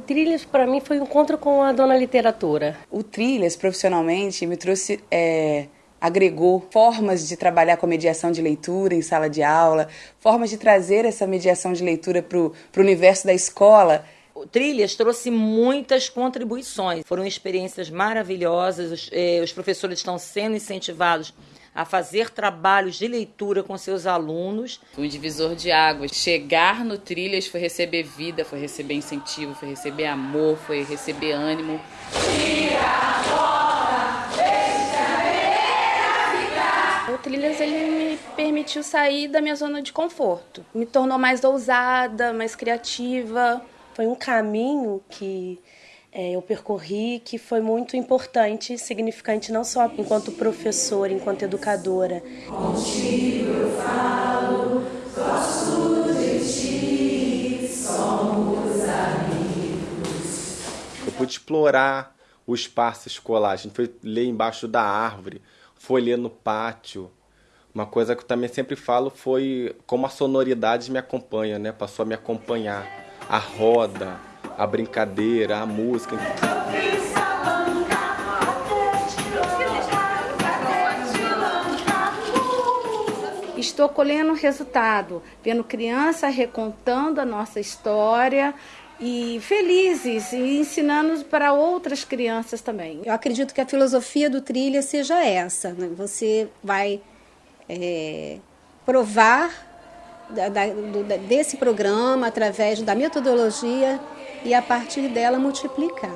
Trilhas para mim foi um encontro com a dona literatura. O Trilhas profissionalmente me trouxe é, agregou formas de trabalhar com a mediação de leitura em sala de aula, formas de trazer essa mediação de leitura para o universo da escola. O Trilhas trouxe muitas contribuições, foram experiências maravilhosas, os, eh, os professores estão sendo incentivados a fazer trabalhos de leitura com seus alunos. Um divisor de águas. Chegar no Trilhas foi receber vida, foi receber incentivo, foi receber amor, foi receber ânimo. O Trilhas ele me permitiu sair da minha zona de conforto. Me tornou mais ousada, mais criativa. Foi um caminho que é, eu percorri que foi muito importante, significante não só enquanto professora, enquanto educadora. Contigo eu falo, gosto de ti, somos amigos. Eu pude explorar o espaço escolar. A gente foi ler embaixo da árvore, foi ler no pátio. Uma coisa que eu também sempre falo foi como a sonoridade me acompanha, né? Passou a me acompanhar. A roda, a brincadeira, a música. Estou colhendo o resultado, vendo criança recontando a nossa história e felizes e ensinando para outras crianças também. Eu acredito que a filosofia do trilha seja essa. Né? Você vai é, provar da, desse programa através da metodologia e a partir dela multiplicar.